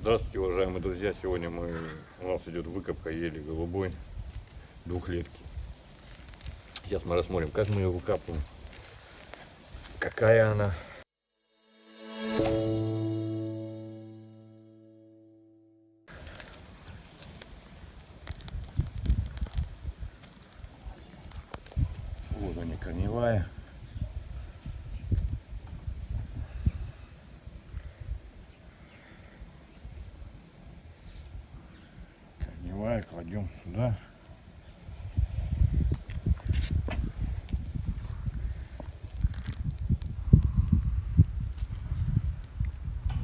Здравствуйте, уважаемые друзья! Сегодня мы, у нас идет выкопка ели голубой двухлетки. Сейчас мы рассмотрим, как мы ее выкапываем, какая она. Вот они, корневая. Корневая кладем сюда.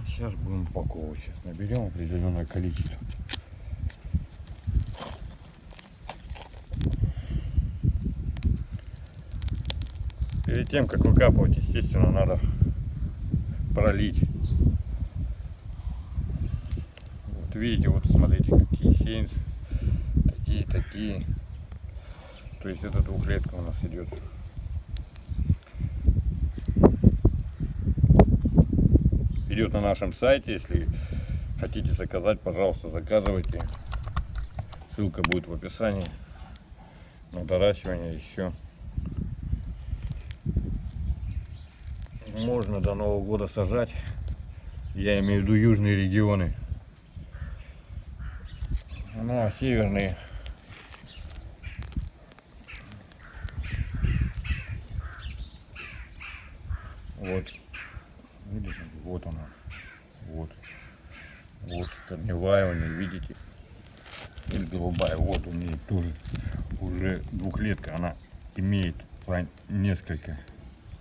Сейчас будем упаковывать. Сейчас наберем определенное количество. Перед тем, как выкапывать, естественно, надо пролить. Вот видите, вот смотрите, какие сеянцы, такие, такие. То есть это двухлетка у нас идет. Идет на нашем сайте, если хотите заказать, пожалуйста, заказывайте. Ссылка будет в описании на доращивание еще. можно до Нового года сажать. Я имею в виду южные регионы. Ну а северные вот. Видите вот она вот. Вот корневая у нее видите? Или голубая. Вот у нее тоже уже двухлетка. Она имеет несколько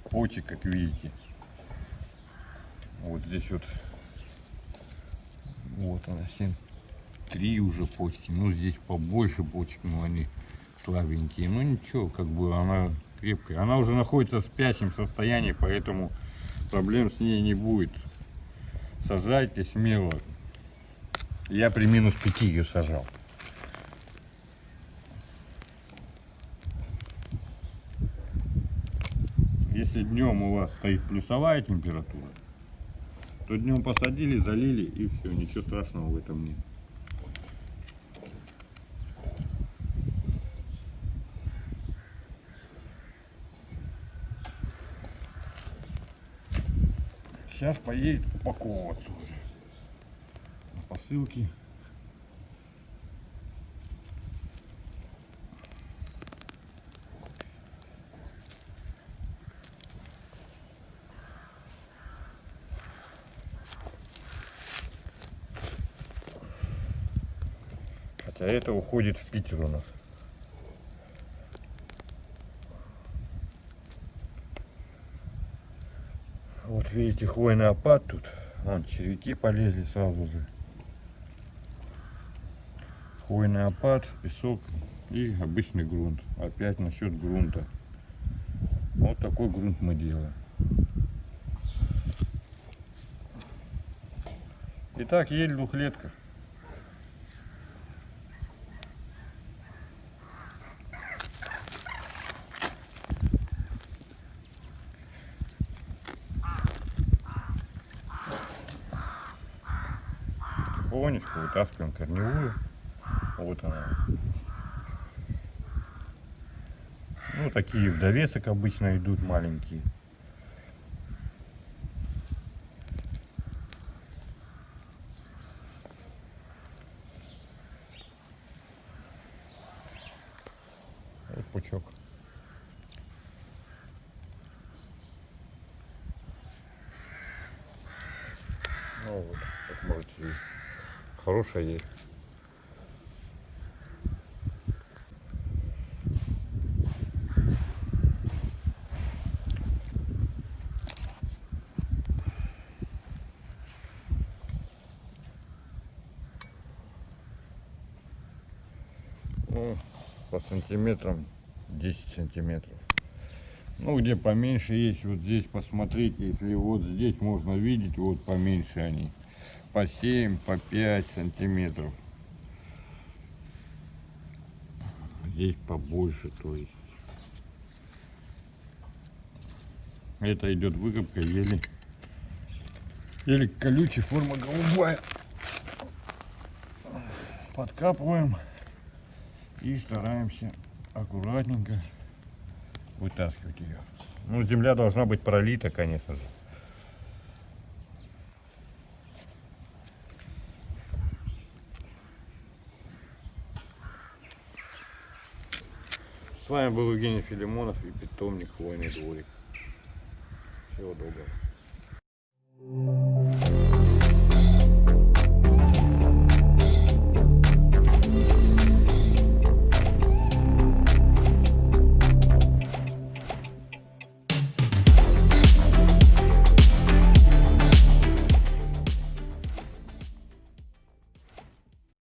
почек как видите. Вот здесь вот. Вот она 7 три уже почки. Ну здесь побольше почек но они слабенькие. Ну ничего как бы она крепкая она уже находится в спящем состоянии поэтому проблем с ней не будет. Сажайте смело. Я при минус 5 ее сажал. Если днем у вас стоит плюсовая температура то днем посадили, залили и все, ничего страшного в этом нет. Сейчас поедет упаковываться уже на посылке. Хотя это уходит в Питер у нас. Вот видите, хвойный опад тут. Вон червяки полезли сразу же. Хвойный опад, песок и обычный грунт. Опять насчет грунта. Вот такой грунт мы делаем. Итак, ель двухлетка. Потихонечку вытаскиваем корневую. Вот она. Ну, такие в довесок обычно идут маленькие. Вот пучок. Ну вот, как можете видеть хорошая ель. Ну, по сантиметрам 10 сантиметров. Ну, где поменьше есть, вот здесь посмотрите, если вот здесь можно видеть, вот поменьше они по 7, по 5 сантиметров. Здесь побольше, то есть. Это идет выкопка еле, еле колючая, форма голубая. подкапываем и стараемся аккуратненько вытаскивать ее. Ну, земля должна быть пролита, конечно же. С вами был Евгений Филимонов и питомник Хвойный дворик. Всего доброго.